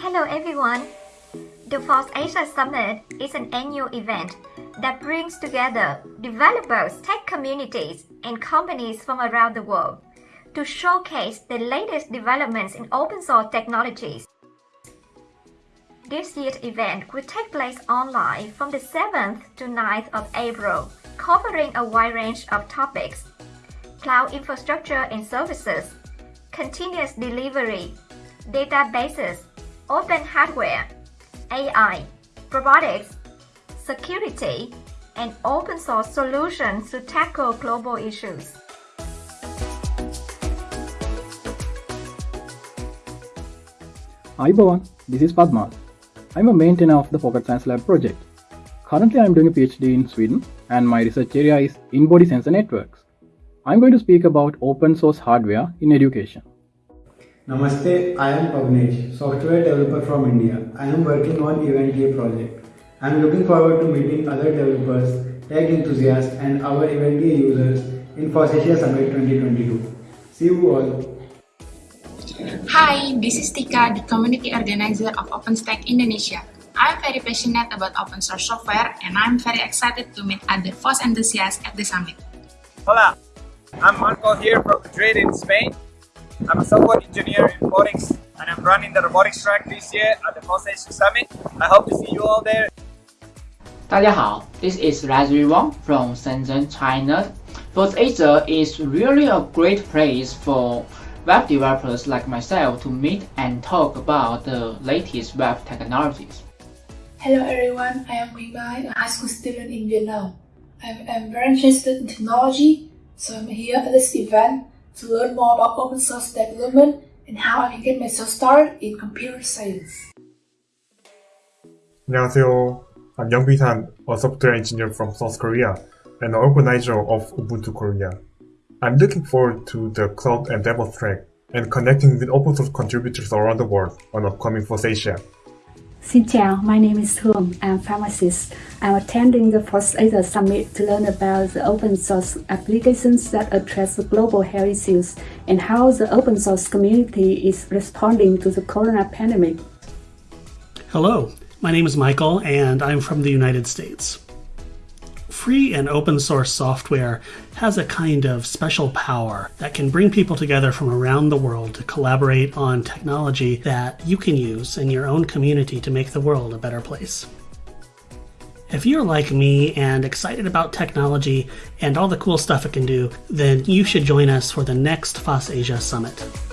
Hello everyone. The FOSS Asia Summit is an annual event that brings together developers, tech communities, and companies from around the world to showcase the latest developments in open source technologies. This year's event will take place online from the 7th to 9th of April, covering a wide range of topics cloud infrastructure and services, continuous delivery, databases, open hardware, AI, robotics, security, and open source solutions to tackle global issues. Hi everyone, this is Padma. I'm a maintainer of the Pocket Science Lab project. Currently, I'm doing a PhD in Sweden, and my research area is in-body sensor networks. I'm going to speak about open source hardware in education. Namaste, I am Pavnesh, software developer from India. I am working on Eventyay project. I am looking forward to meeting other developers, tech enthusiasts and our Eventyay users in fossasia Summit 2022. See you all. Hi, this is Tika, the community organizer of OpenStack Indonesia. I'm very passionate about open source software and I'm very excited to meet other FOSS enthusiasts at the summit. Hola, I'm Marco here from Madrid in Spain. I'm a software engineer in robotics and I'm running the robotics track this year at the Consensus Summit. I hope to see you all there. 大家好, this is Raspberry Wang from Shenzhen, China. FOSS Asia is really a great place for web developers like myself to meet and talk about the latest web technologies. Hello everyone, I am Mingbai, a high school student in Vietnam. I am very interested in technology, so I'm here at this event to learn more about open source development and how I can get myself started in computer science. 안녕하세요. I'm Young Bi-tan, a software engineer from South Korea and an organizer of Ubuntu Korea. I'm looking forward to the cloud and DevOps track and connecting with open source contributors around the world on upcoming FOSS Asia. Xin chào, my name is Hương. I'm a pharmacist. I'm attending the FOSS Asia Summit to learn about the open source applications that address the global health issues and how the open source community is responding to the corona pandemic. Hello, my name is Michael and I'm from the United States. Free and open source software has a kind of special power that can bring people together from around the world to collaborate on technology that you can use in your own community to make the world a better place. If you're like me and excited about technology and all the cool stuff it can do, then you should join us for the next FOSS Asia Summit.